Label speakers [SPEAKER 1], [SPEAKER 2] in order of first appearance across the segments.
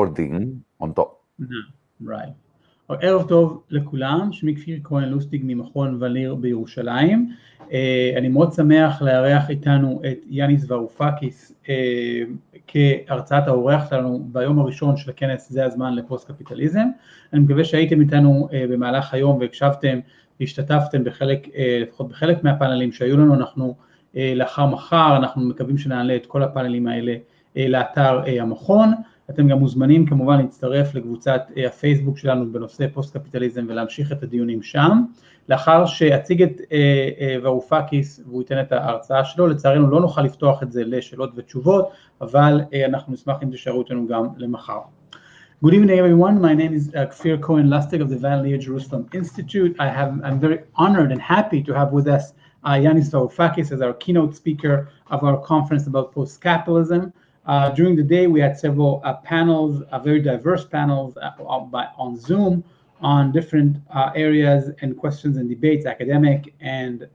[SPEAKER 1] recording on top.
[SPEAKER 2] Right. ערב טוב לכולם, שמי כפיר כהן לוסטיג ממכון וניר בירושלים. אני מאוד שמח לארח איתנו את יאניס ורופקיס כהרצאת האורח שלנו ביום הראשון של הכנס זה הזמן לפוסט קפיטליזם. אני מקווה שהייתם איתנו במהלך היום והקשבתם והשתתפתם בחלק, לפחות בחלק מהפאנלים שהיו לנו, אנחנו לאחר מחר, אנחנו מקווים שנעלה את כל הפאנלים האלה לאתר המכון. אתם גם מוזמנים כמובן להצטרף לקבוצת הפייסבוק שלנו בנושא פוסט קפיטליזם ולהמשיך את הדיונים שם. לאחר שאציג את ורופקיס והוא ייתן את ההרצאה שלו, לצערנו לא נוכל לפתוח את זה לשאלות ותשובות, אבל אנחנו נשמח אם תשארו אותנו גם למחר. Good evening everyone, my name is Kfir Cohen Lustig of the Van Leer Jerusalem Institute. I have, I'm very honored and happy to have with us uh, Yanis Varoufakis as our keynote speaker of our conference about post-capitalism. Uh, during the day, we had several uh, panels, uh, very diverse panels on, Zoom on different areas and questions and debates, academic and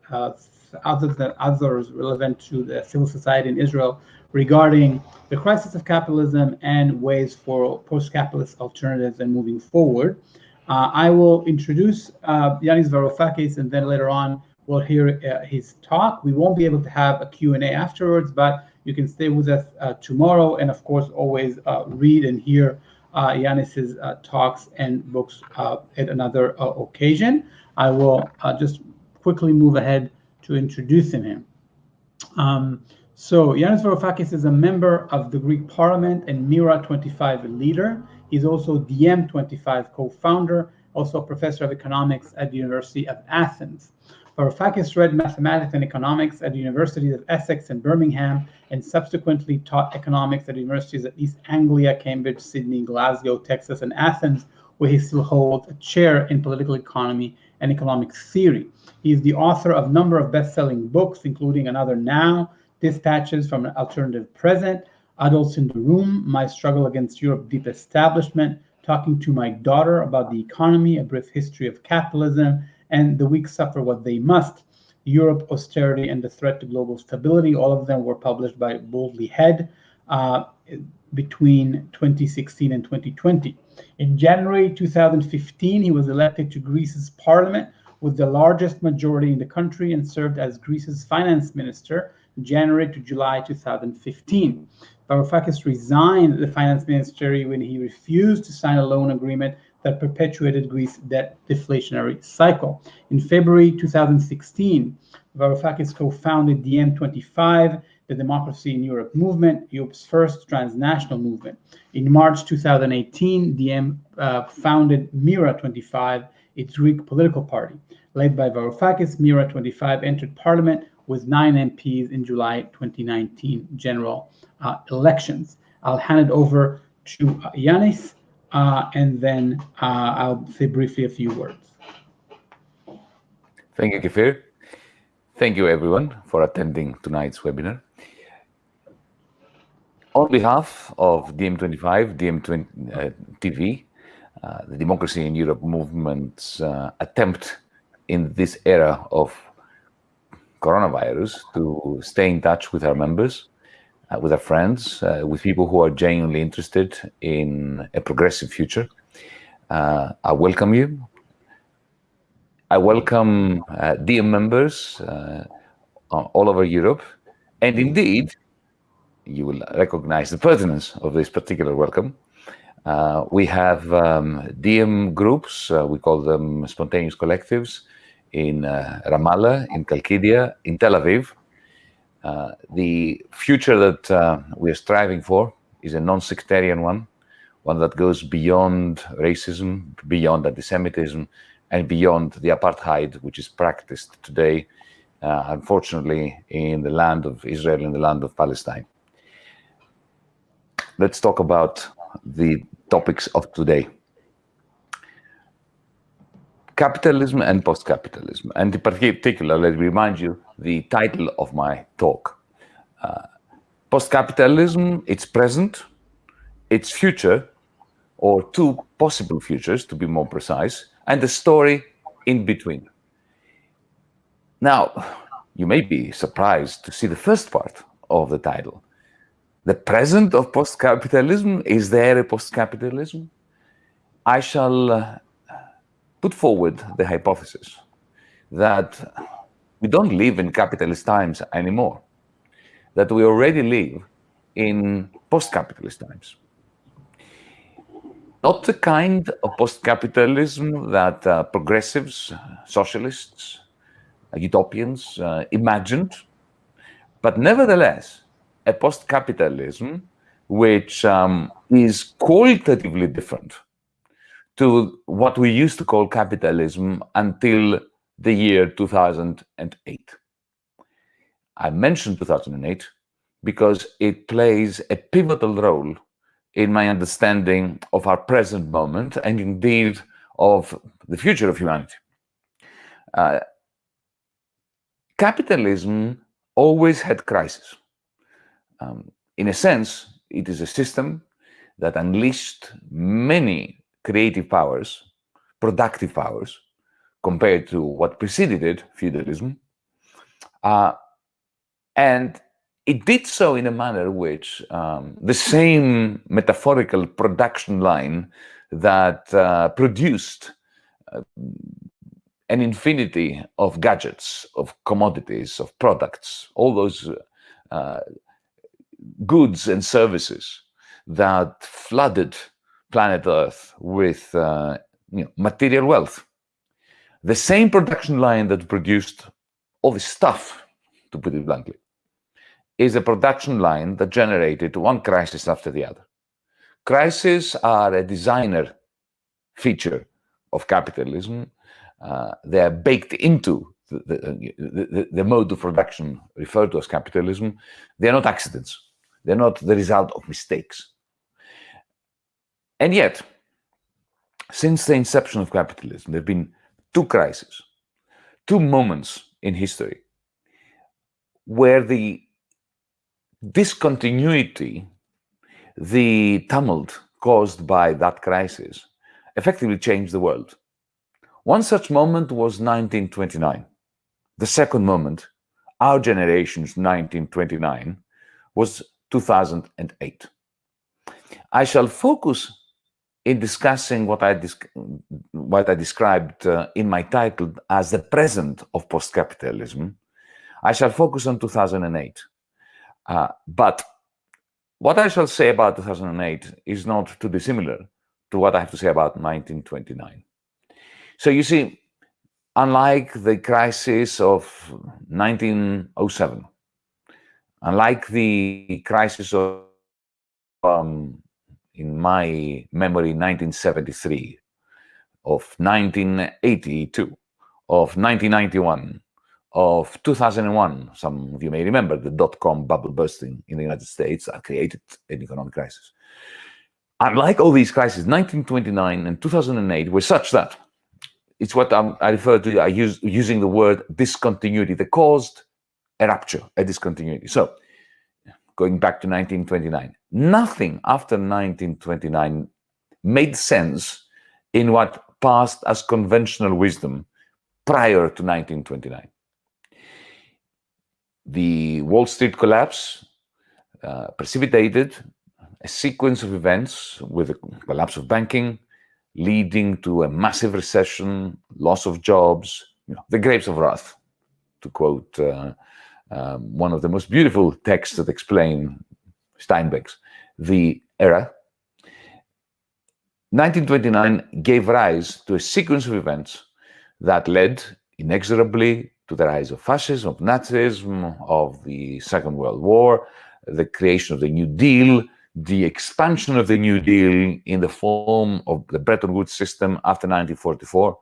[SPEAKER 2] other than others relevant to the civil society in Israel regarding the crisis of capitalism and ways for post-capitalist alternatives and moving forward. I will introduce Yanis Varoufakis and then later on we'll hear his talk. We won't be able to have a Q&A afterwards, but you can stay with us uh, tomorrow and of course always uh, read and hear uh, Yanis's uh, talks and books at another occasion. I will just quickly move ahead to introducing him. Um, so Yanis Varoufakis is a member of the Greek Parliament and MeRA25 leader. He's also DiEM25 co-founder, also a professor of economics at the University of Athens. Varoufakis read mathematics and economics at the Universities of Essex and Birmingham, and subsequently taught economics at universities at East Anglia, Cambridge, Sydney, Glasgow, Texas, and Athens, where he still holds a chair in political economy and economic theory. He is the author of a number of best-selling books, including Another Now, Dispatches from an Alternative Present, Adults in the Room, My Struggle Against Europe's Deep Establishment, Talking to My Daughter About the Economy, A Brief History of Capitalism, and the weak suffer what they must. Europe, austerity, and the threat to global stability. All of them were published by Bodley Head uh, between 2016 and 2020. In January 2015, he was elected to Greece's parliament with the largest majority in the country and served as Greece's finance minister January to July 2015. Varoufakis resigned the finance ministry when he refused to sign a loan agreement that perpetuated Greece's debt deflationary cycle. In February 2016, Varoufakis co-founded DiEM25, the Democracy in Europe movement, Europe's first transnational movement. In March 2018, DiEM uh, founded MeRA25, its Greek political party. Led by Varoufakis, MeRA25 entered parliament with nine MPs in July 2019 general uh, elections. I'll hand it over to uh, Yanis uh, and then uh, I'll say briefly a few words.
[SPEAKER 1] Thank you, Kfir. Thank you, everyone, for attending tonight's webinar. On behalf of DiEM25, DiEM20, uh, TV, uh, the Democracy in Europe movement's uh, attempt in this era of coronavirus to stay in touch with our members uh, with our friends, uh, with people who are genuinely interested in a progressive future. Uh, I welcome you. I welcome uh, DiEM members uh, all over Europe. And indeed, you will recognize the pertinence of this particular welcome. Uh, we have um, DiEM groups, we call them spontaneous collectives, in Ramallah, in Kalkidia, in Tel Aviv, uh, the future that uh, we are striving for is a non-sectarian one, one that goes beyond racism, beyond anti-Semitism, and beyond the apartheid which is practiced today, uh, unfortunately, in the land of Israel, in the land of Palestine. Let's talk about the topics of today capitalism and post-capitalism. And in particular, let me remind you the title of my talk. Uh, post-capitalism, its present, its future, or two possible futures, to be more precise, and the story in between. Now, you may be surprised to see the first part of the title, the present of post-capitalism? Is there a post-capitalism? I shall uh, put forward the hypothesis that we don't live in capitalist times anymore, that we already live in post-capitalist times. Not the kind of post-capitalism that uh, progressives, socialists, utopians uh, imagined, but nevertheless, a post-capitalism which um, is qualitatively different to what we used to call capitalism until the year 2008. I mentioned 2008 because it plays a pivotal role in my understanding of our present moment and indeed of the future of humanity. Uh, capitalism always had crises. Um, in a sense, it is a system that unleashed many creative powers, productive powers, compared to what preceded it, feudalism. Uh, and it did so in a manner which um, the same metaphorical production line that uh, produced uh, an infinity of gadgets, of commodities, of products, all those uh, goods and services that flooded planet Earth with uh, you know, material wealth. The same production line that produced all this stuff, to put it bluntly, is a production line that generated one crisis after the other. Crises are a designer feature of capitalism. Uh, they are baked into the, the, the, the, mode of production referred to as capitalism. They are not accidents. They're not the result of mistakes. And yet, since the inception of capitalism, there have been two crises, two moments in history where the discontinuity, the tumult caused by that crisis, effectively changed the world. One such moment was 1929. The second moment, our generation's 1929, was 2008. I shall focus in discussing what I, what I described uh, in my title as the present of post-capitalism. I shall focus on 2008. Uh, but what I shall say about 2008 is not too dissimilar to what I have to say about 1929. So you see, unlike the crisis of 1907, Unlike the crisis of, um, in my memory, 1973, of 1982, of 1991, of 2001, some of you may remember the dot-com bubble bursting in the United States that created an economic crisis. Unlike all these crises, 1929 and 2008 were such that it's what I'm, i refer to, I use using the word discontinuity. that caused a rupture, a discontinuity. So going back to 1929, nothing after 1929 made sense in what passed as conventional wisdom prior to 1929. The Wall Street collapse uh, precipitated a sequence of events with the collapse of banking, leading to a massive recession, loss of jobs, you know, the grapes of wrath, to quote uh, um, one of the most beautiful texts that explain Steinbeck's The Era. 1929 gave rise to a sequence of events that led inexorably to the rise of fascism, of Nazism, of the Second World War, the creation of the New Deal, the expansion of the New Deal in the form of the Bretton Woods system after 1944,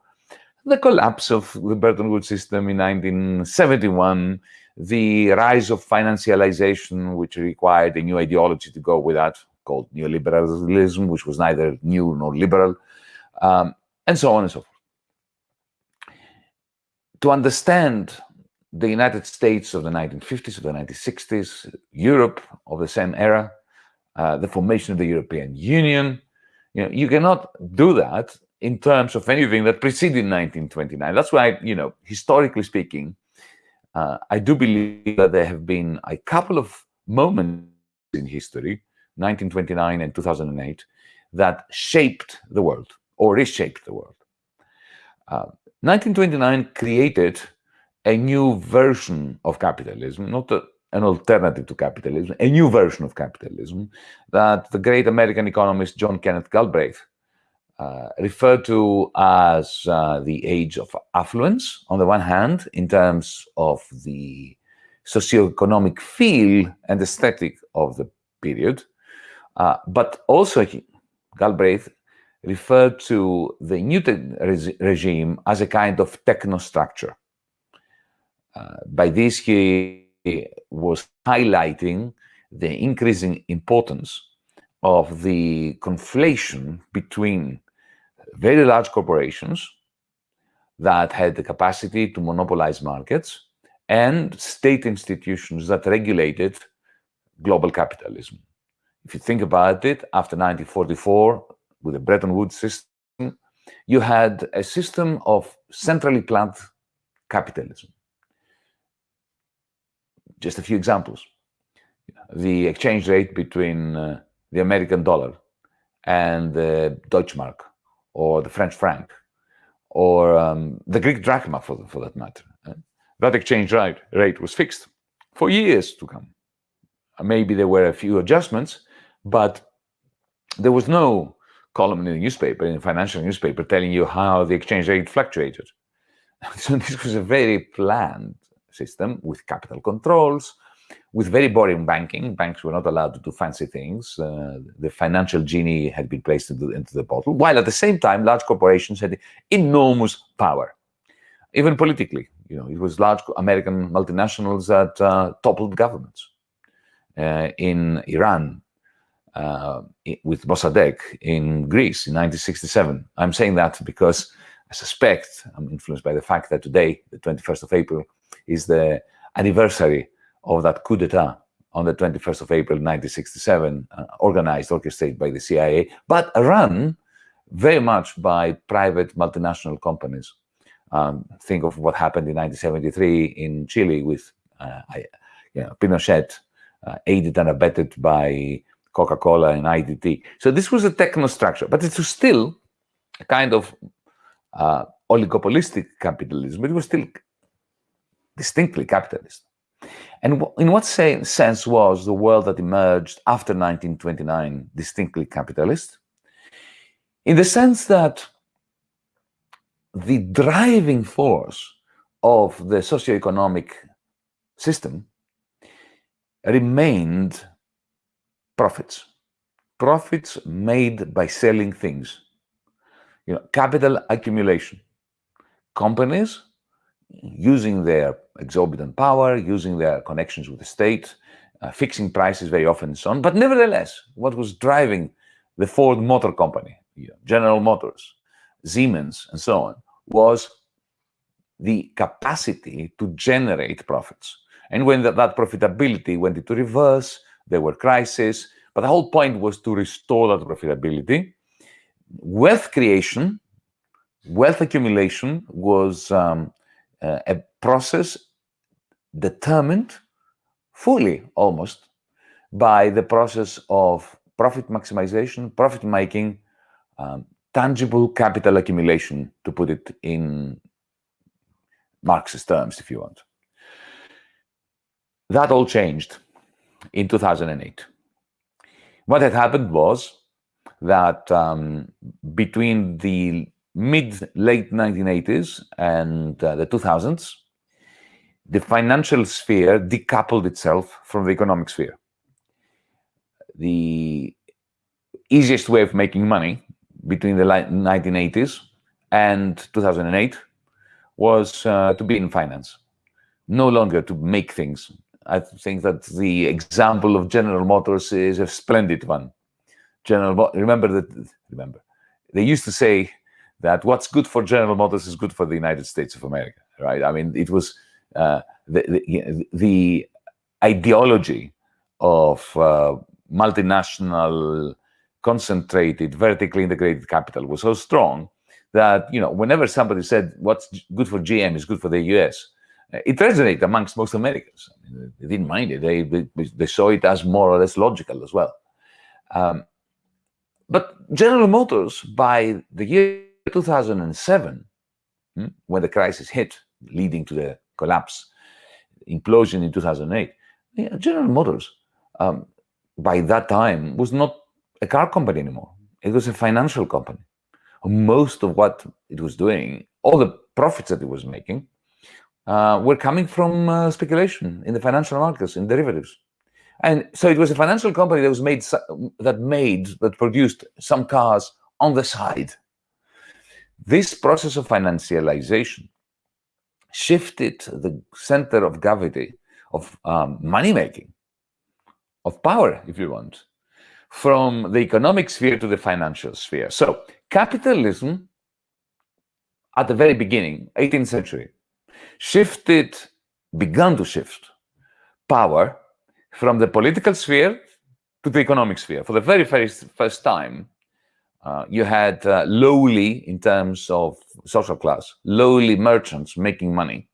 [SPEAKER 1] the collapse of the Bretton Woods system in 1971, the rise of financialization, which required a new ideology to go with that, called neoliberalism, which was neither new nor liberal, um, and so on and so forth. To understand the United States of the 1950s, of the 1960s, Europe of the same era, uh, the formation of the European Union, you know, you cannot do that in terms of anything that preceded 1929. That's why, you know, historically speaking, uh, I do believe that there have been a couple of moments in history, 1929 and 2008, that shaped the world or reshaped the world. Uh, 1929 created a new version of capitalism, not a, an alternative to capitalism, a new version of capitalism that the great American economist John Kenneth Galbraith uh, referred to as uh, the age of affluence, on the one hand, in terms of the socioeconomic feel and aesthetic of the period, uh, but also Galbraith referred to the Newton regime as a kind of technostructure. Uh, by this, he was highlighting the increasing importance of the conflation between very large corporations that had the capacity to monopolize markets and state institutions that regulated global capitalism. If you think about it, after 1944, with the Bretton Woods system, you had a system of centrally planned capitalism. Just a few examples. The exchange rate between uh, the American dollar and the Deutschmark or the French franc, or um, the Greek drachma, for, for that matter. Uh, that exchange rate, rate was fixed for years to come. Maybe there were a few adjustments, but there was no column in the newspaper, in the financial newspaper, telling you how the exchange rate fluctuated. so this was a very planned system with capital controls, with very boring banking. Banks were not allowed to do fancy things. Uh, the financial genie had been placed into, into the bottle, while at the same time, large corporations had enormous power, even politically. You know, it was large American multinationals that uh, toppled governments. Uh, in Iran, uh, with Mossadegh in Greece in 1967. I'm saying that because I suspect I'm influenced by the fact that today, the 21st of April, is the anniversary of that coup d'etat on the 21st of April 1967, uh, organized, orchestrated by the CIA, but run very much by private multinational companies. Um, think of what happened in 1973 in Chile with uh, you know, Pinochet, uh, aided and abetted by Coca-Cola and ITT. So this was a technostructure, but it was still a kind of uh, oligopolistic capitalism. It was still distinctly capitalist. And in what say, sense was the world that emerged after 1929 distinctly capitalist? In the sense that the driving force of the socioeconomic system remained profits. Profits made by selling things. You know, capital accumulation. Companies using their exorbitant power, using their connections with the state, uh, fixing prices very often and so on. But nevertheless, what was driving the Ford Motor Company, General Motors, Siemens, and so on, was the capacity to generate profits. And when that, that profitability went into reverse, there were crises, but the whole point was to restore that profitability. Wealth creation, wealth accumulation was um, uh, a process determined fully almost by the process of profit maximization, profit making, um, tangible capital accumulation, to put it in Marxist terms, if you want. That all changed in 2008. What had happened was that um, between the mid late 1980s and uh, the 2000s, the financial sphere decoupled itself from the economic sphere. The easiest way of making money between the 1980s and 2008 was uh, to be in finance, no longer to make things, I think that the example of General Motors is a splendid one. General, remember that, remember, they used to say that what's good for General Motors is good for the United States of America, right? I mean, it was uh, the, the, the, ideology of uh, multinational, concentrated, vertically integrated capital was so strong that, you know, whenever somebody said what's good for GM is good for the US, it resonated amongst most Americans. I mean, they didn't mind it. They, they, they saw it as more or less logical as well. Um, but General Motors, by the year 2007, hmm, when the crisis hit, leading to the collapse, implosion in 2008, General Motors, um, by that time, was not a car company anymore. It was a financial company. Most of what it was doing, all the profits that it was making, uh, were coming from uh, speculation in the financial markets, in derivatives. And so it was a financial company that was made that made that produced some cars on the side. This process of financialization shifted the center of gravity of um, money making, of power, if you want, from the economic sphere to the financial sphere. So capitalism, at the very beginning, 18th century, shifted, began to shift power from the political sphere to the economic sphere. For the very first, first time, uh, you had uh, lowly, in terms of social class, lowly merchants making money,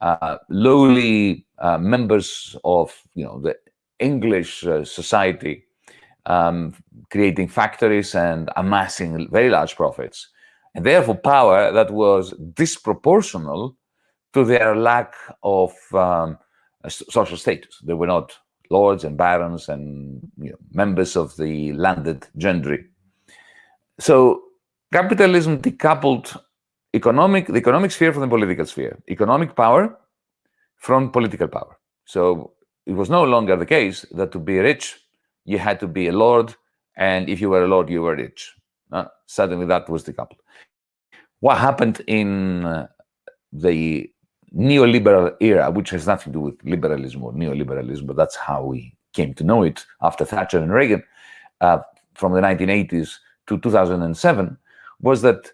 [SPEAKER 1] uh, lowly uh, members of you know the English society um, creating factories and amassing very large profits, and therefore power that was disproportional to their lack of um, social status. They were not lords and barons and you know, members of the landed gentry. So capitalism decoupled economic, the economic sphere from the political sphere, economic power from political power. So it was no longer the case that to be rich, you had to be a lord, and if you were a lord, you were rich. Uh, suddenly that was decoupled. What happened in uh, the neoliberal era, which has nothing to do with liberalism or neoliberalism, but that's how we came to know it after Thatcher and Reagan uh, from the 1980s to 2007, was that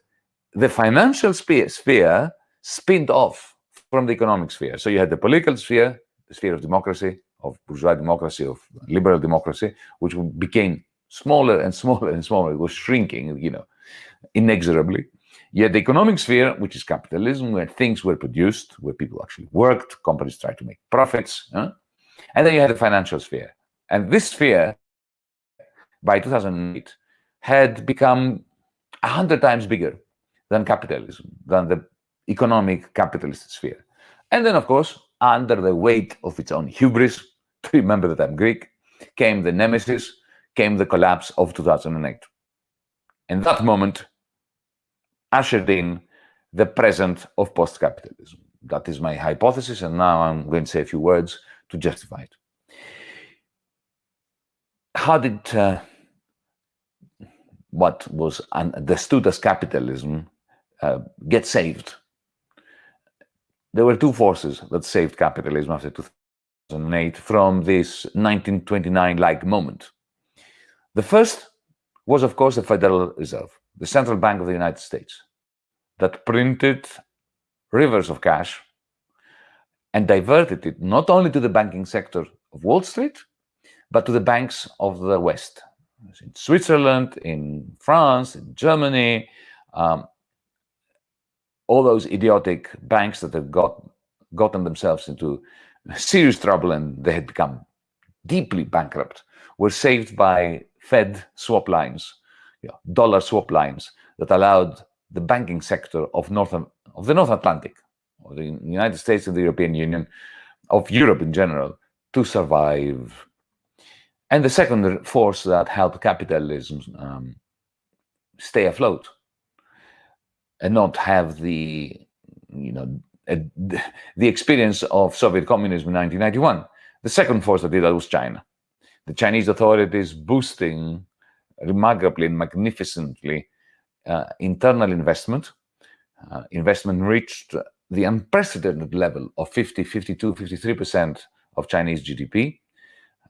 [SPEAKER 1] the financial sphere, sphere spinned off from the economic sphere. So you had the political sphere, the sphere of democracy, of bourgeois democracy, of liberal democracy, which became smaller and smaller and smaller. It was shrinking, you know, inexorably. Yet the economic sphere, which is capitalism, where things were produced, where people actually worked, companies tried to make profits. Huh? And then you had the financial sphere. And this sphere, by 2008, had become a hundred times bigger than capitalism, than the economic capitalist sphere. And then, of course, under the weight of its own hubris, remember that I'm Greek, came the nemesis, came the collapse of 2008. And that moment, ushered in the present of post-capitalism. That is my hypothesis, and now I'm going to say a few words to justify it. How did uh, what was understood as capitalism uh, get saved? There were two forces that saved capitalism after 2008 from this 1929-like moment. The first was, of course, the Federal Reserve the Central Bank of the United States that printed rivers of cash and diverted it not only to the banking sector of Wall Street, but to the banks of the West, in Switzerland, in France, in Germany, um, all those idiotic banks that have got gotten themselves into serious trouble and they had become deeply bankrupt were saved by Fed swap lines you know, dollar swap lines that allowed the banking sector of North of the North Atlantic, or the United States and the European Union, of Europe in general, to survive. And the second force that helped capitalism um, stay afloat and not have the, you know, the experience of Soviet communism in 1991. The second force that did that was China. The Chinese authorities boosting remarkably and magnificently uh, internal investment. Uh, investment reached the unprecedented level of 50, 52, 53% of Chinese GDP.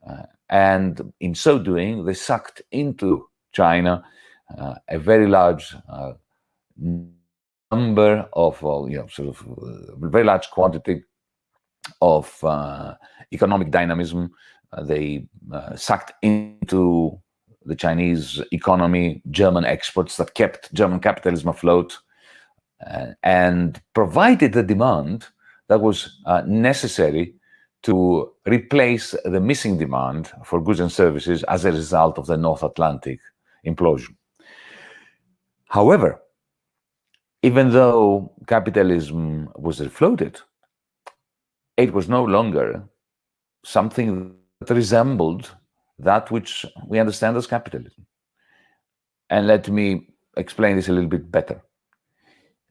[SPEAKER 1] Uh, and in so doing, they sucked into China uh, a very large uh, number of, you know, sort of uh, very large quantity of economic dynamism. they sucked into the Chinese economy, German exports that kept German capitalism afloat, uh, and provided the demand that was uh, necessary to replace the missing demand for goods and services as a result of the North Atlantic implosion. However, even though capitalism was refloated, it was no longer something that resembled that which we understand as capitalism. And let me explain this a little bit better.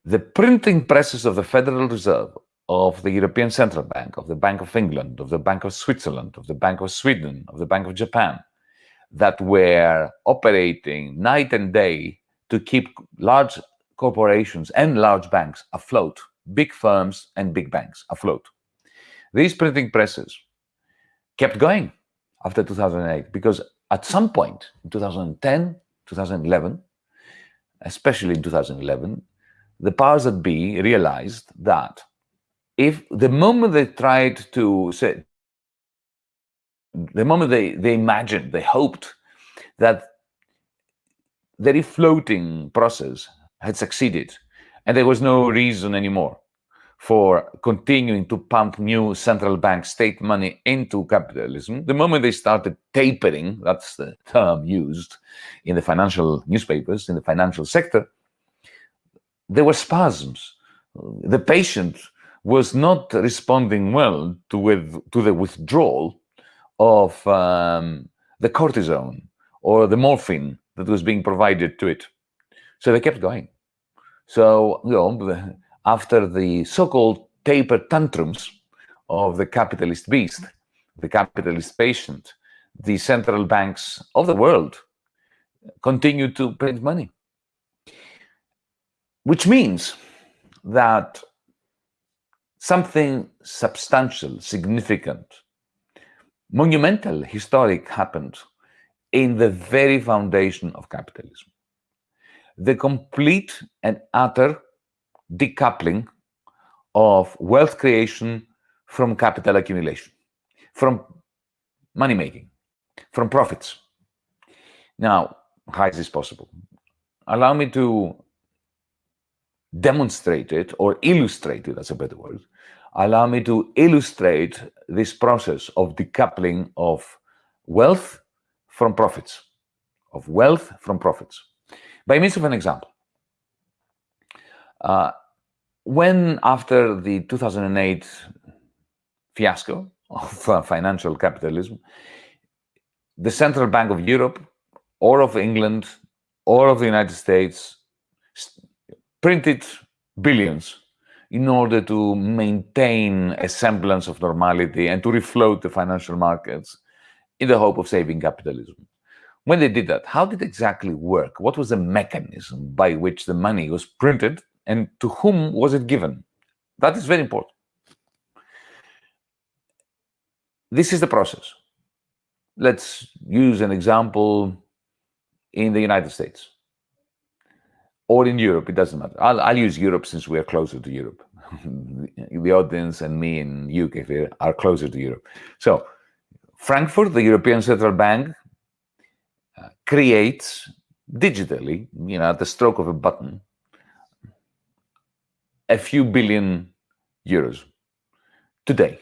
[SPEAKER 1] The printing presses of the Federal Reserve, of the European Central Bank, of the Bank of England, of the Bank of Switzerland, of the Bank of Sweden, of the Bank of Japan, that were operating night and day to keep large corporations and large banks afloat, big firms and big banks afloat. These printing presses kept going after 2008 because at some point in 2010, 2011, especially in 2011, the powers that be realized that if the moment they tried to say, the moment they, they imagined, they hoped that the refloating process had succeeded and there was no reason anymore for continuing to pump new central bank state money into capitalism. The moment they started tapering, that's the term used in the financial newspapers, in the financial sector, there were spasms. The patient was not responding well to, with, to the withdrawal of um, the cortisone or the morphine that was being provided to it. So they kept going. So, you know, after the so-called taper tantrums of the capitalist beast, the capitalist patient, the central banks of the world continue to print money. Which means that something substantial, significant, monumental, historic happened in the very foundation of capitalism. The complete and utter decoupling of wealth creation from capital accumulation, from money making, from profits. Now, how is this possible? Allow me to demonstrate it or illustrated, that's a better word. Allow me to illustrate this process of decoupling of wealth from profits, of wealth from profits, by means of an example. Uh, when after the 2008 fiasco of uh, financial capitalism, the Central Bank of Europe or of England or of the United States printed billions in order to maintain a semblance of normality and to refloat the financial markets in the hope of saving capitalism. When they did that, how did it exactly work? What was the mechanism by which the money was printed and to whom was it given? That is very important. This is the process. Let's use an example in the United States or in Europe, it doesn't matter. I'll, I'll use Europe since we are closer to Europe. the audience and me in UK are closer to Europe. So Frankfurt, the European Central Bank, uh, creates digitally, you know, at the stroke of a button, a few billion euros today.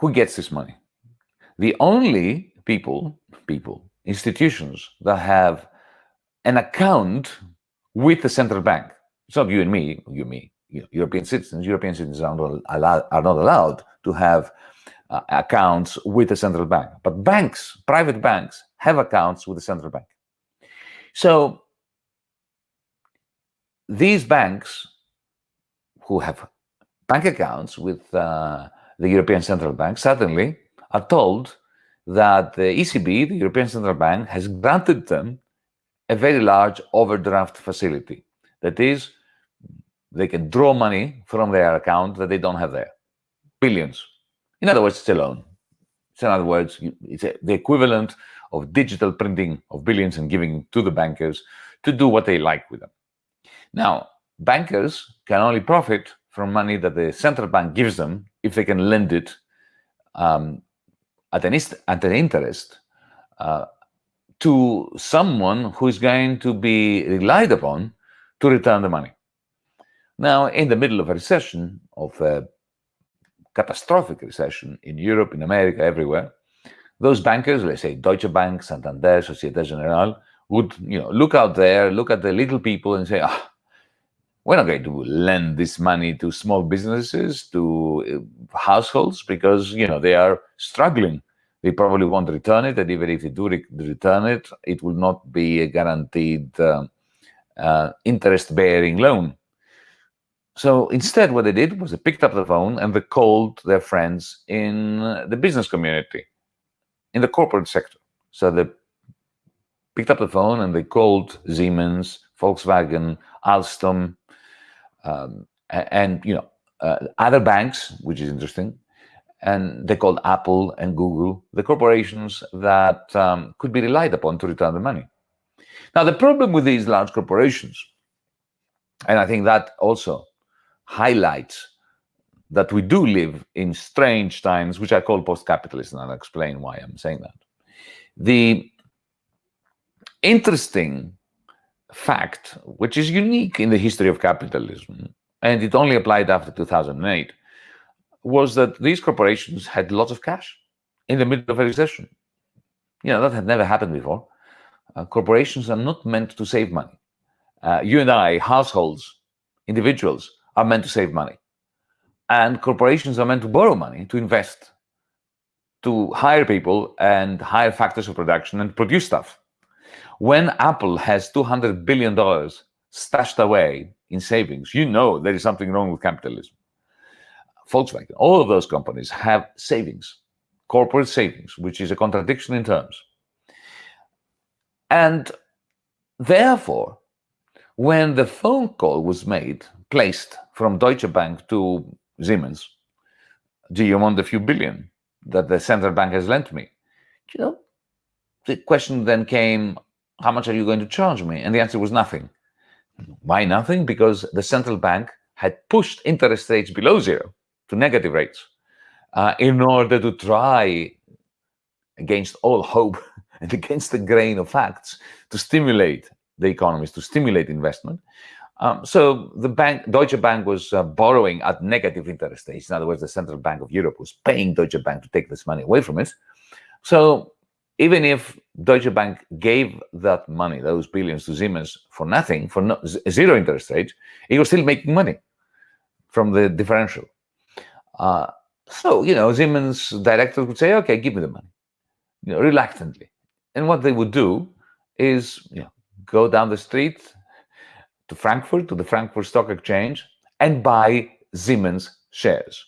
[SPEAKER 1] Who gets this money? The only people, people, institutions that have an account with the central bank. It's not you and me, you me, European citizens. European citizens are not allowed, are not allowed to have uh, accounts with the central bank. But banks, private banks, have accounts with the central bank. So these banks who have bank accounts with uh, the European Central Bank suddenly are told that the ECB, the European Central Bank, has granted them a very large overdraft facility. That is, they can draw money from their account that they don't have there. Billions. In other words, it's a loan. In other words, it's a, the equivalent of digital printing of billions and giving to the bankers to do what they like with them. Now, bankers can only profit from money that the central bank gives them if they can lend it um, at, an at an interest uh, to someone who is going to be relied upon to return the money. Now, in the middle of a recession, of a catastrophic recession in Europe, in America, everywhere, those bankers, let's say Deutsche Bank, Santander, Societe Generale, would you know look out there, look at the little people, and say, ah, we're not going to lend this money to small businesses, to uh, households, because you know they are struggling. They probably won't return it, and even if they do re return it, it will not be a guaranteed uh, uh, interest-bearing loan. So instead, what they did was they picked up the phone and they called their friends in the business community, in the corporate sector. So they picked up the phone and they called Siemens, Volkswagen, Alstom, um, and you know uh, other banks, which is interesting. And they called Apple and Google the corporations that um, could be relied upon to return the money. Now, the problem with these large corporations, and I think that also highlights that we do live in strange times, which I call post-capitalist, and I'll explain why I'm saying that. The interesting fact, which is unique in the history of capitalism, and it only applied after 2008, was that these corporations had lots of cash in the middle of a recession. You know, that had never happened before. Uh, corporations are not meant to save money. Uh, you and I, households, individuals, are meant to save money. And corporations are meant to borrow money to invest, to hire people and hire factors of production and produce stuff. When Apple has $200 billion stashed away in savings, you know there is something wrong with capitalism. Volkswagen, all of those companies have savings, corporate savings, which is a contradiction in terms. And therefore, when the phone call was made, placed from Deutsche Bank to Siemens, do you want the few billion that the central bank has lent me? You know, the question then came, how much are you going to charge me? And the answer was nothing. Why nothing? Because the central bank had pushed interest rates below zero to negative rates uh, in order to try, against all hope and against the grain of facts, to stimulate the economies, to stimulate investment. Um, so the bank, Deutsche Bank was uh, borrowing at negative interest rates. In other words, the Central Bank of Europe was paying Deutsche Bank to take this money away from it. So even if Deutsche Bank gave that money, those billions to Siemens for nothing, for no, zero interest rate, it was still making money from the differential. Uh, so, you know, Siemens directors would say, okay, give me the money, you know, reluctantly. And what they would do is, you know, go down the street to Frankfurt, to the Frankfurt Stock Exchange, and buy Siemens shares.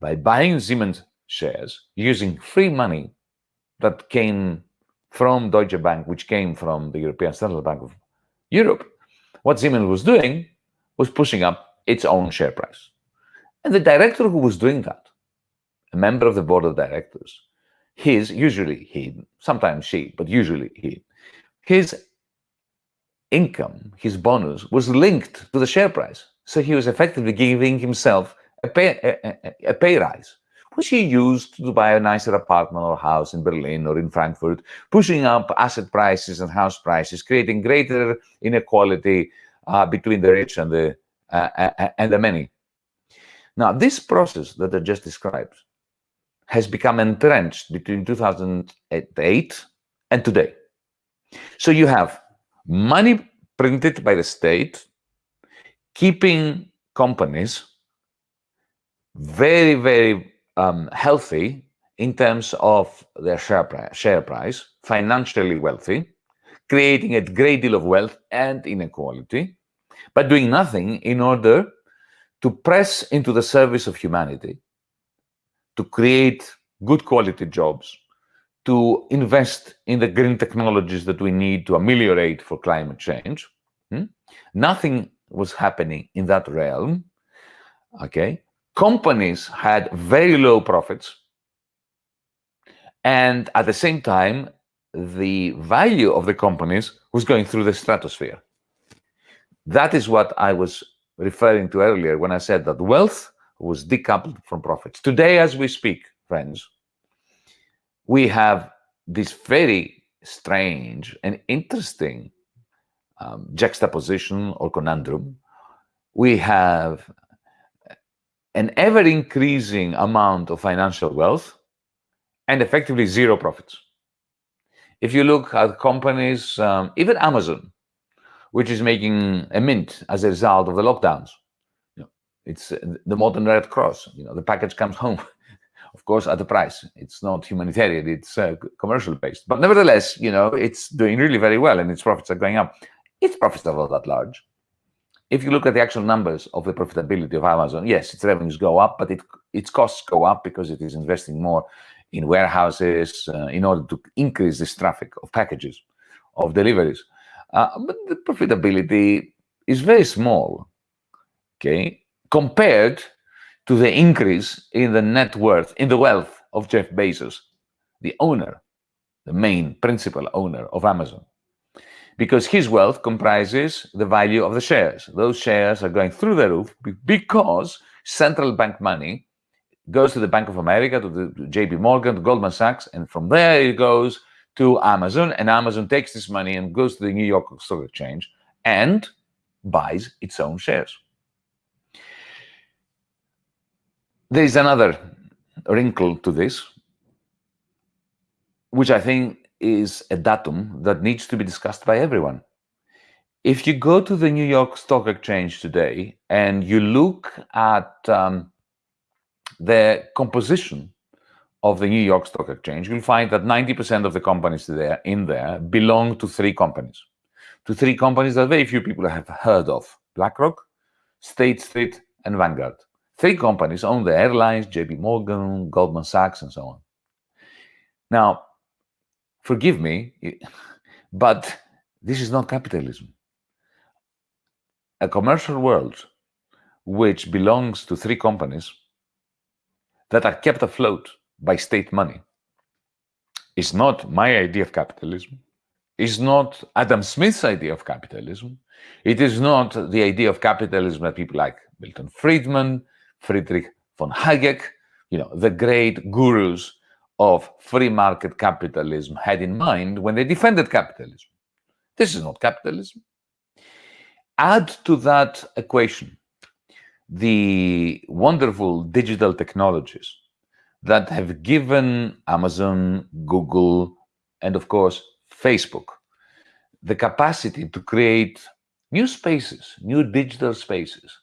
[SPEAKER 1] By buying Siemens shares using free money that came from Deutsche Bank, which came from the European Central Bank of Europe, what Siemens was doing was pushing up its own share price. And the director who was doing that, a member of the board of directors, his, usually he, sometimes she, but usually he, his income, his bonus, was linked to the share price. So he was effectively giving himself a pay, a, a, pay rise which he used to buy a nicer apartment or house in Berlin or in Frankfurt, pushing up asset prices and house prices, creating greater inequality uh, between the rich and the uh, uh and the many. Now, this process that I just described has become entrenched between 2008 and today. So you have money printed by the state, keeping companies very, very um, healthy in terms of their share price, share price, financially wealthy, creating a great deal of wealth and inequality, but doing nothing in order to press into the service of humanity, to create good quality jobs, to invest in the green technologies that we need to ameliorate for climate change. Hmm? Nothing was happening in that realm. Okay, companies had very low profits, and at the same time, the value of the companies was going through the stratosphere. That is what I was referring to earlier when I said that wealth was decoupled from profits. Today, as we speak, friends, we have this very strange and interesting um, juxtaposition or conundrum we have an ever-increasing amount of financial wealth and effectively zero profits. If you look at companies, um, even Amazon, which is making a mint as a result of the lockdowns, it's uh, the modern Red Cross. You know, the package comes home, of course, at a price. It's not humanitarian; it's uh, commercial based. But nevertheless, you know, it's doing really very well, and its profits are going up. Its profits are not that large if you look at the actual numbers of the profitability of Amazon, yes, its revenues go up, but it, its costs go up because it is investing more in warehouses uh, in order to increase this traffic of packages, of deliveries. Uh, but the profitability is very small, okay, compared to the increase in the net worth, in the wealth of Jeff Bezos, the owner, the main principal owner of Amazon because his wealth comprises the value of the shares. Those shares are going through the roof because central bank money goes to the Bank of America, to the JP Morgan, to Goldman Sachs, and from there it goes to Amazon, and Amazon takes this money and goes to the New York Stock Exchange and buys its own shares. There is another wrinkle to this, which I think is a datum that needs to be discussed by everyone. If you go to the New York Stock Exchange today and you look at um, the composition of the New York Stock Exchange, you'll find that 90% of the companies there in there belong to three companies. To three companies that very few people have heard of. BlackRock, State Street, and Vanguard. Three companies own the airlines, JP Morgan, Goldman Sachs, and so on. Now, forgive me, but this is not capitalism. A commercial world which belongs to three companies that are kept afloat by state money It's not my idea of capitalism, It's not Adam Smith's idea of capitalism, it is not the idea of capitalism that people like Milton Friedman, Friedrich von Hayek, you know, the great gurus of free market capitalism had in mind when they defended capitalism. This is not capitalism. Add to that equation the wonderful digital technologies that have given Amazon, Google, and of course, Facebook, the capacity to create new spaces, new digital spaces,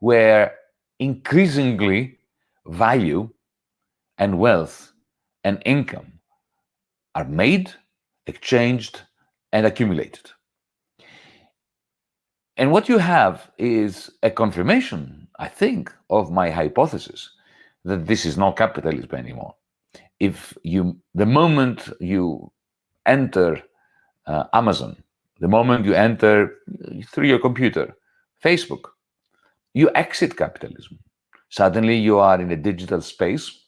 [SPEAKER 1] where increasingly value and wealth and income are made, exchanged, and accumulated. And what you have is a confirmation, I think, of my hypothesis that this is not capitalism anymore. If you, the moment you enter uh, Amazon, the moment you enter through your computer, Facebook, you exit capitalism. Suddenly you are in a digital space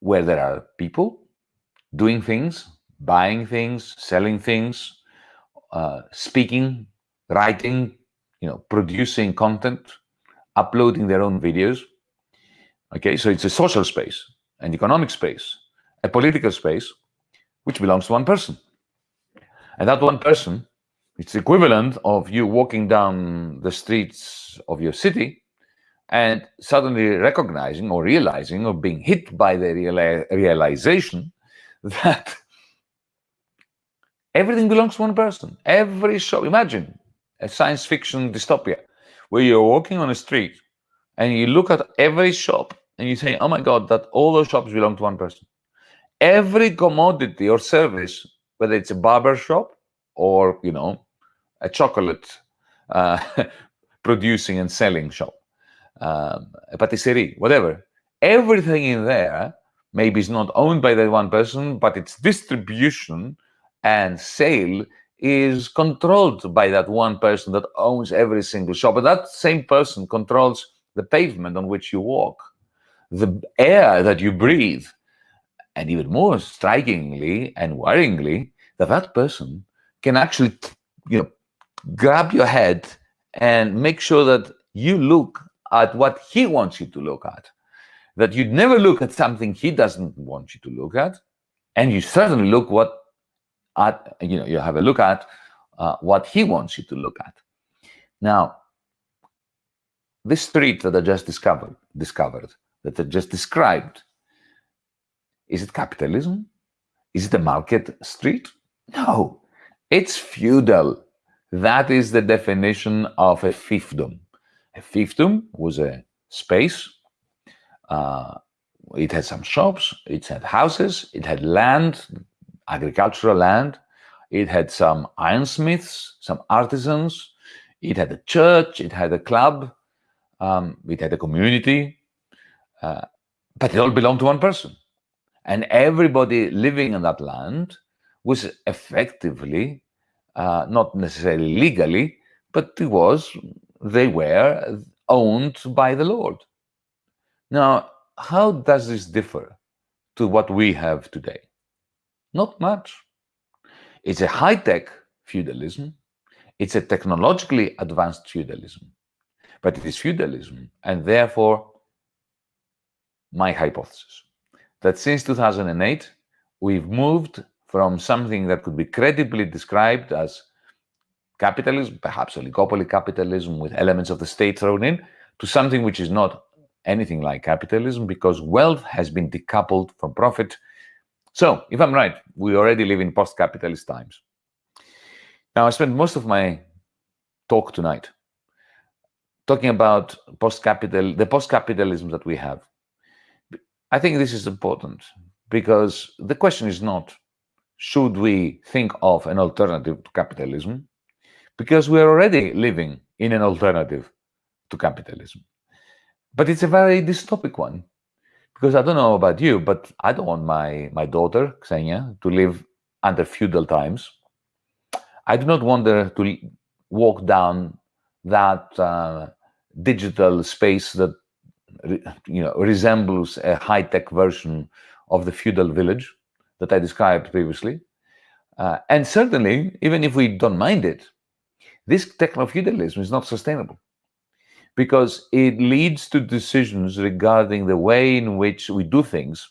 [SPEAKER 1] where there are people doing things, buying things, selling things, uh, speaking, writing, you know, producing content, uploading their own videos. Okay, so it's a social space, an economic space, a political space, which belongs to one person. And that one person, it's equivalent of you walking down the streets of your city and suddenly recognizing or realizing or being hit by the reali realization that everything belongs to one person. Every shop, imagine a science fiction dystopia where you're walking on a street and you look at every shop and you say, oh my God, that all those shops belong to one person. Every commodity or service, whether it's a barber shop or, you know, a chocolate uh, producing and selling shop, um, a patisserie, whatever. Everything in there maybe is not owned by that one person, but its distribution and sale is controlled by that one person that owns every single shop. But that same person controls the pavement on which you walk, the air that you breathe, and even more strikingly and worryingly, that that person can actually, you know, grab your head and make sure that you look at what he wants you to look at. That you'd never look at something he doesn't want you to look at, and you certainly look what at you know you have a look at uh, what he wants you to look at. Now, this street that I just discovered, discovered, that I just described, is it capitalism? Is it a market street? No, it's feudal. That is the definition of a fiefdom. A fiefdom was a space. Uh, it had some shops, it had houses, it had land, agricultural land. It had some ironsmiths, some artisans. It had a church, it had a club, um, it had a community, uh, but it all belonged to one person. And everybody living in that land was effectively, uh, not necessarily legally, but it was, they were owned by the Lord. Now, how does this differ to what we have today? Not much. It's a high-tech feudalism. It's a technologically advanced feudalism. But it is feudalism, and therefore, my hypothesis, that since 2008, we've moved from something that could be credibly described as capitalism, perhaps oligopoly capitalism with elements of the state thrown in, to something which is not anything like capitalism because wealth has been decoupled from profit. So, if I'm right, we already live in post-capitalist times. Now, I spent most of my talk tonight talking about post-capital, the post-capitalism that we have. I think this is important because the question is not, should we think of an alternative to capitalism? Because we're already living in an alternative to capitalism. But it's a very dystopic one. Because I don't know about you, but I don't want my, my daughter, Xenia, to live under feudal times. I do not want her to walk down that uh, digital space that you know resembles a high-tech version of the feudal village that I described previously. Uh, and certainly, even if we don't mind it, this techno-feudalism is not sustainable because it leads to decisions regarding the way in which we do things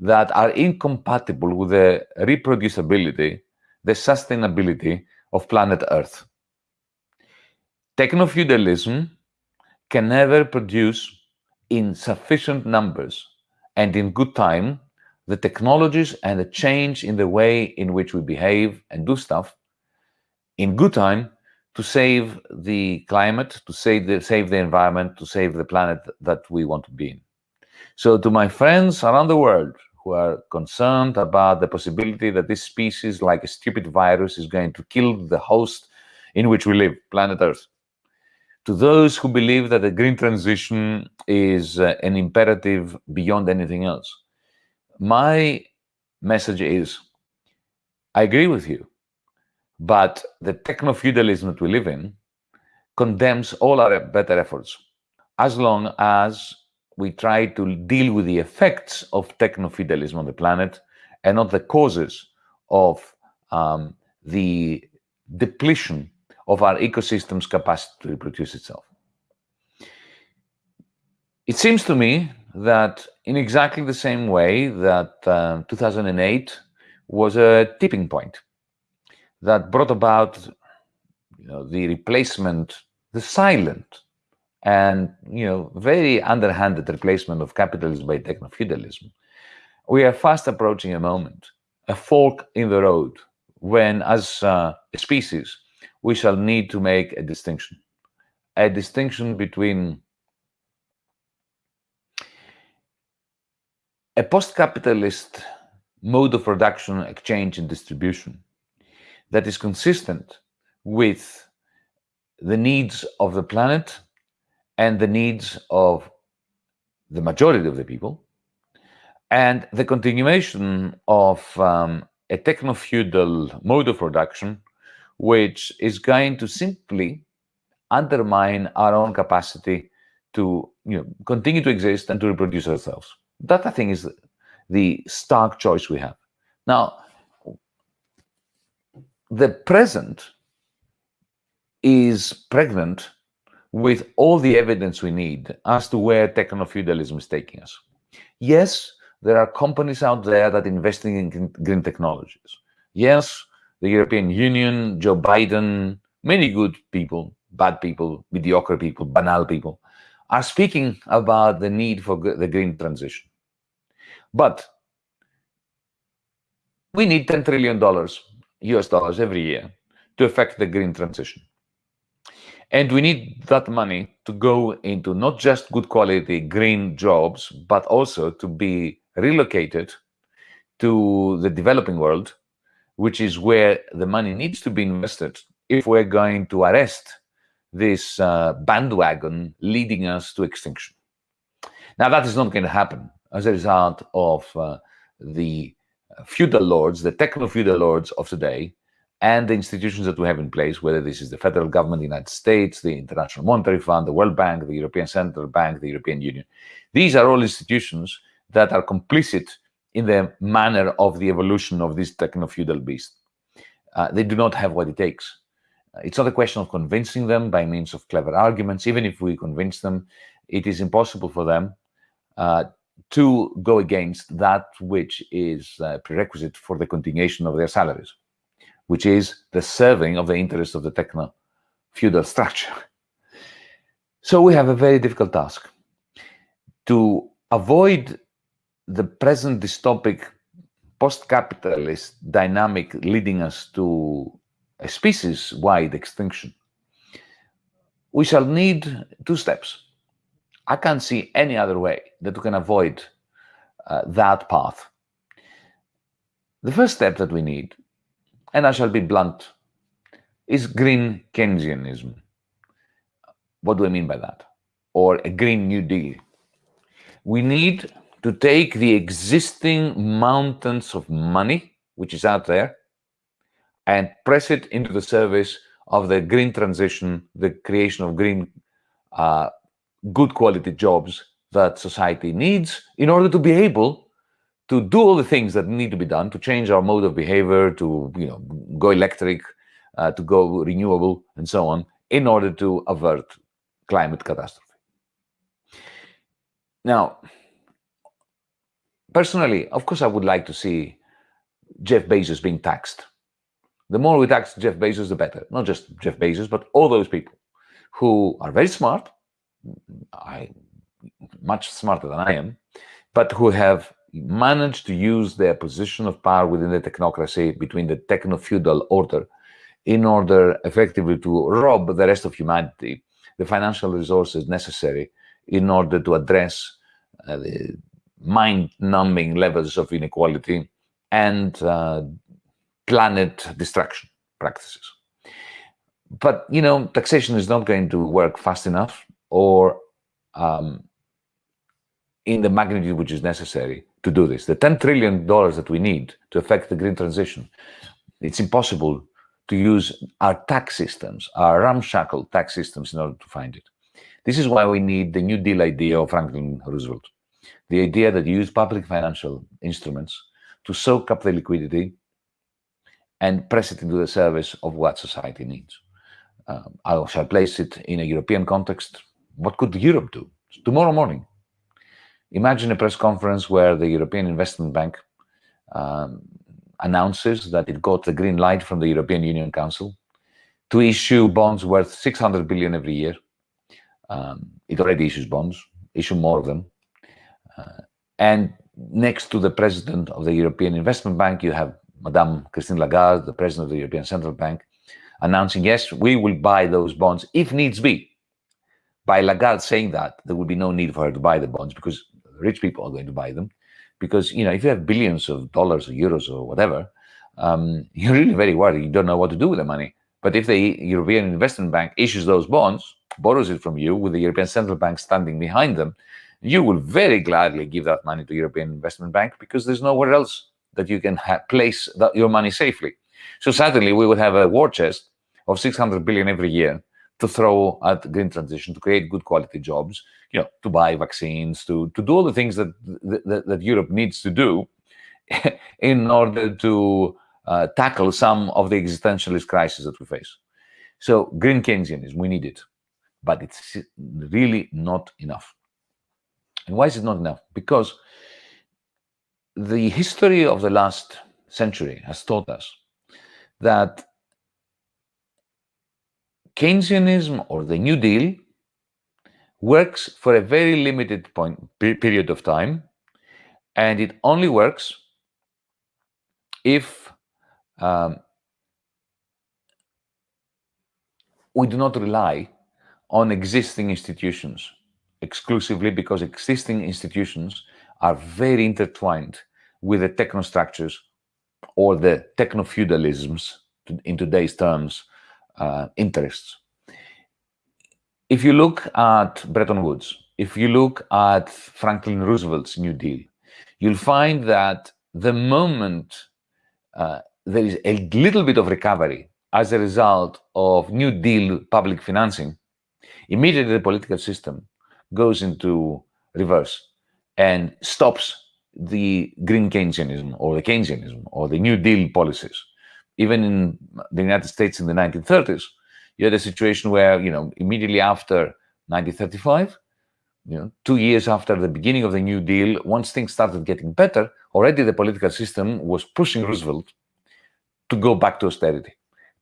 [SPEAKER 1] that are incompatible with the reproducibility, the sustainability of planet Earth. Techno-feudalism can never produce in sufficient numbers and in good time the technologies and the change in the way in which we behave and do stuff in good time to save the climate, to save the, save the environment, to save the planet that we want to be in. So to my friends around the world who are concerned about the possibility that this species, like a stupid virus, is going to kill the host in which we live, planet Earth, to those who believe that the green transition is uh, an imperative beyond anything else, my message is, I agree with you. But the techno-feudalism that we live in condemns all our better efforts as long as we try to deal with the effects of techno-feudalism on the planet and not the causes of um, the depletion of our ecosystem's capacity to reproduce itself. It seems to me that in exactly the same way that uh, 2008 was a tipping point that brought about you know, the replacement, the silent and you know very underhanded replacement of capitalism by techno-feudalism. We are fast approaching a moment, a fork in the road, when as uh, a species, we shall need to make a distinction. A distinction between a post-capitalist mode of production, exchange, and distribution that is consistent with the needs of the planet and the needs of the majority of the people, and the continuation of um, a techno-feudal mode of production, which is going to simply undermine our own capacity to you know, continue to exist and to reproduce ourselves. That, I think, is the stark choice we have. Now, the present is pregnant with all the evidence we need as to where techno-feudalism is taking us. Yes, there are companies out there that are investing in green technologies. Yes, the European Union, Joe Biden, many good people bad people, mediocre people, banal people, are speaking about the need for the green transition. But we need $10 trillion US dollars every year to affect the green transition. And we need that money to go into not just good quality green jobs, but also to be relocated to the developing world, which is where the money needs to be invested if we're going to arrest this uh, bandwagon leading us to extinction. Now, that is not going to happen as a result of uh, the feudal lords, the techno-feudal lords of today, and the institutions that we have in place, whether this is the federal government, the United States, the International Monetary Fund, the World Bank, the European Central Bank, the European Union. These are all institutions that are complicit in the manner of the evolution of this techno-feudal beast. Uh, they do not have what it takes. Uh, it's not a question of convincing them by means of clever arguments. Even if we convince them, it is impossible for them uh, to go against that which is uh, prerequisite for the continuation of their salaries, which is the serving of the interests of the techno-feudal structure. So we have a very difficult task to avoid the present dystopic post-capitalist dynamic leading us to a species-wide extinction. We shall need two steps. I can't see any other way that we can avoid uh, that path. The first step that we need, and I shall be blunt, is green Keynesianism. What do I mean by that? Or a Green New Deal. We need to take the existing mountains of money, which is out there, and press it into the service of the green transition, the creation of green uh, good quality jobs that society needs in order to be able to do all the things that need to be done to change our mode of behavior, to you know go electric, uh, to go renewable, and so on, in order to avert climate catastrophe. Now, personally, of course, I would like to see Jeff Bezos being taxed. The more we tax Jeff Bezos, the better. Not just Jeff Bezos, but all those people who are very smart, I much smarter than I am, but who have managed to use their position of power within the technocracy between the techno-feudal order in order effectively to rob the rest of humanity the financial resources necessary in order to address uh, the mind-numbing levels of inequality and uh, planet destruction practices. But, you know, taxation is not going to work fast enough or um, in the magnitude which is necessary to do this. The $10 trillion that we need to affect the green transition, it's impossible to use our tax systems, our ramshackle tax systems in order to find it. This is why we need the New Deal idea of Franklin Roosevelt. The idea that you use public financial instruments to soak up the liquidity and press it into the service of what society needs. Um, I shall place it in a European context what could Europe do? Tomorrow morning, imagine a press conference where the European Investment Bank um, announces that it got the green light from the European Union Council to issue bonds worth 600 billion every year. Um, it already issues bonds, issue more of them. And next to the president of the European Investment Bank, you have Madame Christine Lagarde, the president of the European Central Bank, announcing, yes, we will buy those bonds if needs be by Lagarde saying that, there will be no need for her to buy the bonds because rich people are going to buy them. Because, you know, if you have billions of dollars or euros or whatever, um, you're really very worried. You don't know what to do with the money. But if the European Investment Bank issues those bonds, borrows it from you with the European Central Bank standing behind them, you will very gladly give that money to European Investment Bank because there's nowhere else that you can place that, your money safely. So suddenly we would have a war chest of 600 billion every year to throw at green transition, to create good quality jobs, you know, to buy vaccines, to, to do all the things that, that, that Europe needs to do in order to uh, tackle some of the existentialist crises that we face. So green Keynesianism, we need it, but it's really not enough. And why is it not enough? Because the history of the last century has taught us that Keynesianism or the New Deal works for a very limited point, period of time, and it only works if um, we do not rely on existing institutions exclusively because existing institutions are very intertwined with the technostructures or the techno-feudalisms, in today's terms, uh, interests. If you look at Bretton Woods, if you look at Franklin Roosevelt's New Deal, you'll find that the moment uh, there is a little bit of recovery as a result of New Deal public financing, immediately the political system goes into reverse and stops the green Keynesianism or the Keynesianism or the New Deal policies. Even in the United States in the 1930s, you had a situation where, you know, immediately after 1935, you know, two years after the beginning of the New Deal, once things started getting better, already the political system was pushing Roosevelt to go back to austerity,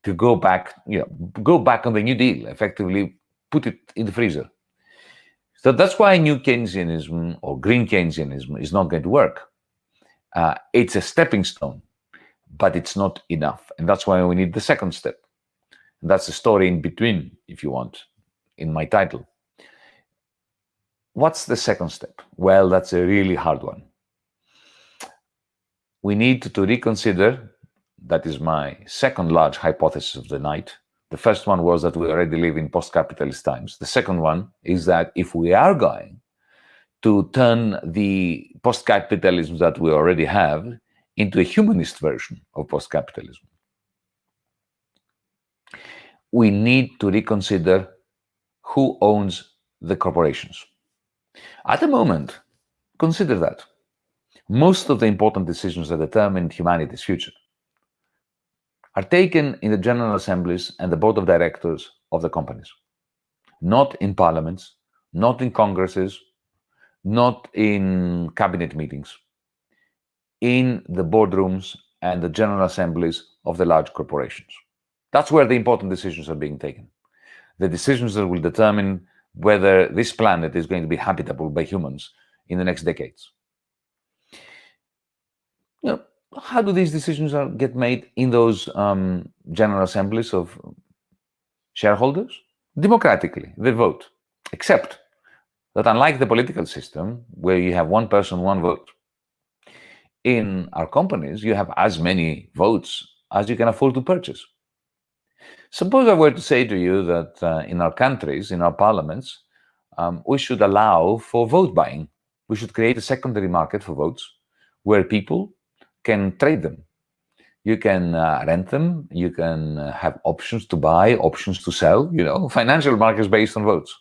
[SPEAKER 1] to go back, you know, go back on the New Deal, effectively put it in the freezer. So that's why new Keynesianism or green Keynesianism is not going to work. Uh, it's a stepping stone, but it's not enough. And that's why we need the second step. And that's the story in between, if you want, in my title. What's the second step? Well, that's a really hard one. We need to reconsider, that is my second large hypothesis of the night, the first one was that we already live in post-capitalist times. The second one is that if we are going to turn the post-capitalism that we already have into a humanist version of post-capitalism, we need to reconsider who owns the corporations. At the moment, consider that. Most of the important decisions that determine humanity's future are taken in the general assemblies and the board of directors of the companies, not in parliaments, not in congresses, not in cabinet meetings, in the boardrooms and the general assemblies of the large corporations. That's where the important decisions are being taken. The decisions that will determine whether this planet is going to be habitable by humans in the next decades. You know, how do these decisions are, get made in those um, general assemblies of shareholders? Democratically, they vote. Except that unlike the political system, where you have one person, one vote, in our companies, you have as many votes as you can afford to purchase. Suppose I were to say to you that uh, in our countries, in our parliaments, um, we should allow for vote buying. We should create a secondary market for votes where people can trade them. You can uh, rent them. You can uh, have options to buy, options to sell. You know, financial markets based on votes.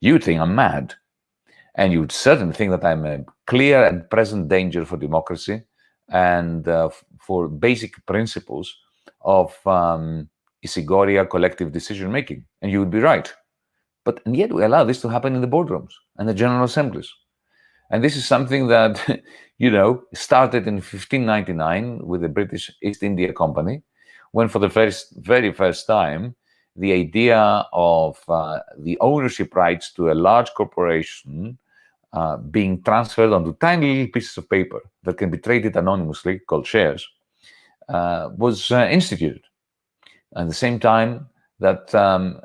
[SPEAKER 1] You think I'm mad, and you would certainly think that I'm a clear and present danger for democracy and uh, for basic principles of um, isegoria collective decision making, and you would be right. But and yet we allow this to happen in the boardrooms and the general assemblies. And this is something that, you know, started in 1599 with the British East India Company, when for the first, very first time, the idea of uh, the ownership rights to a large corporation uh, being transferred onto tiny little pieces of paper that can be traded anonymously, called shares, uh, was uh, instituted. At the same time that um,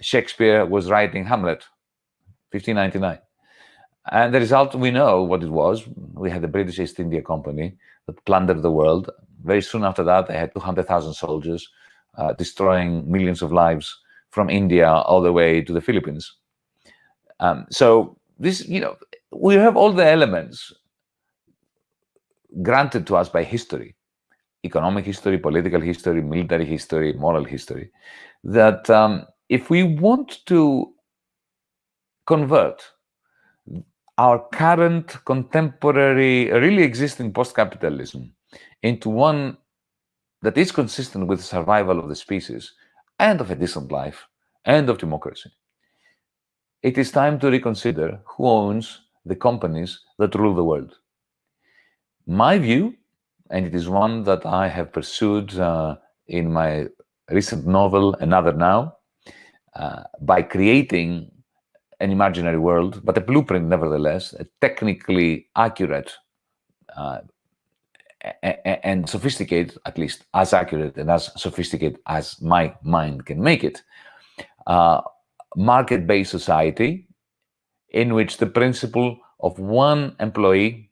[SPEAKER 1] Shakespeare was writing Hamlet, 1599. And the result, we know what it was. We had the British East India Company that plundered the world. Very soon after that, they had 200,000 soldiers uh, destroying millions of lives from India all the way to the Philippines. Um, so this, you know, we have all the elements granted to us by history, economic history, political history, military history, moral history, that um, if we want to convert our current contemporary, really existing post-capitalism into one that is consistent with the survival of the species and of a decent life and of democracy. It is time to reconsider who owns the companies that rule the world. My view, and it is one that I have pursued uh, in my recent novel, Another Now, uh, by creating an imaginary world, but a blueprint nevertheless, a technically accurate uh, and sophisticated, at least as accurate and as sophisticated as my mind can make it, uh, market-based society in which the principle of one employee,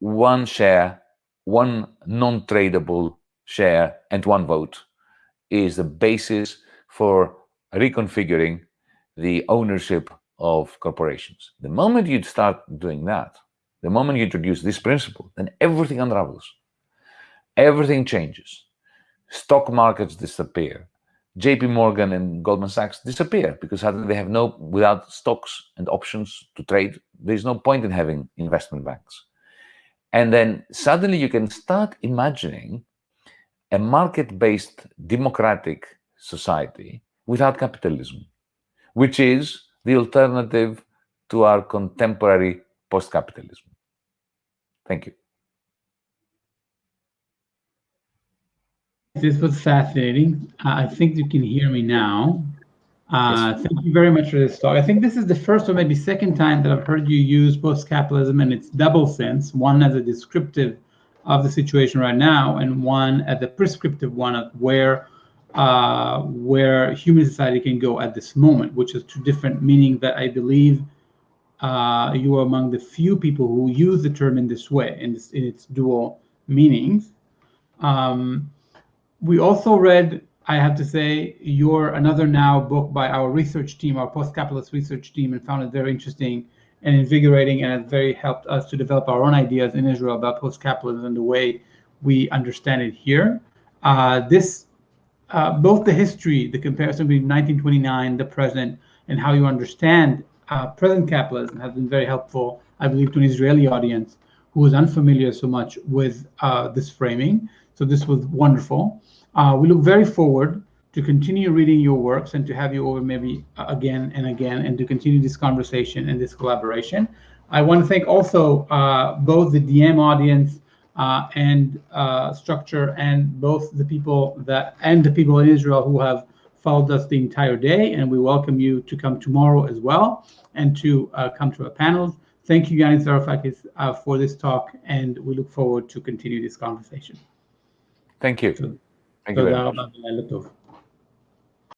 [SPEAKER 1] one share, one non-tradable share, and one vote is the basis for reconfiguring the ownership of corporations. The moment you start doing that, the moment you introduce this principle, then everything unravels. Everything changes. Stock markets disappear. JP Morgan and Goldman Sachs disappear because suddenly they have no, without stocks and options to trade, there's no point in having investment banks. And then suddenly you can start imagining a market-based democratic society without capitalism, which is the alternative to our contemporary post-capitalism. Thank you.
[SPEAKER 2] This was fascinating. Uh, I think you can hear me now. Uh, yes. Thank you very much for this talk. I think this is the first or maybe second time that I've heard you use post-capitalism in its double sense, one as a descriptive of the situation right now, and one as a prescriptive one of where uh, where human society can go at this moment, which is two different meaning that I believe uh, you are among the few people who use the term in this way, in, this, in its dual meanings. Um, we also read, I have to say, your another now book by our research team, our post-capitalist research team, and found it very interesting and invigorating, and it very helped us to develop our own ideas in Israel about post-capitalism and the way we understand it here. Uh, this, uh, both the history, the comparison between 1929, the present, and how you understand uh, present capitalism has been very helpful, I believe, to an Israeli audience who is unfamiliar so much with uh, this framing. So this was wonderful. Uh, we look very forward to continue reading your works and to have you over maybe again and again and to continue this conversation and this collaboration. I want to thank also uh, both the DiEM audience uh, and uh, structure and both the people that and the people in Israel who have followed us the entire day, and we welcome you to come tomorrow as well and to uh, come to our panels. Thank you, Yanis Varoufakis, uh, for this talk, and we look forward to continue this conversation.
[SPEAKER 1] Thank you. Thank you.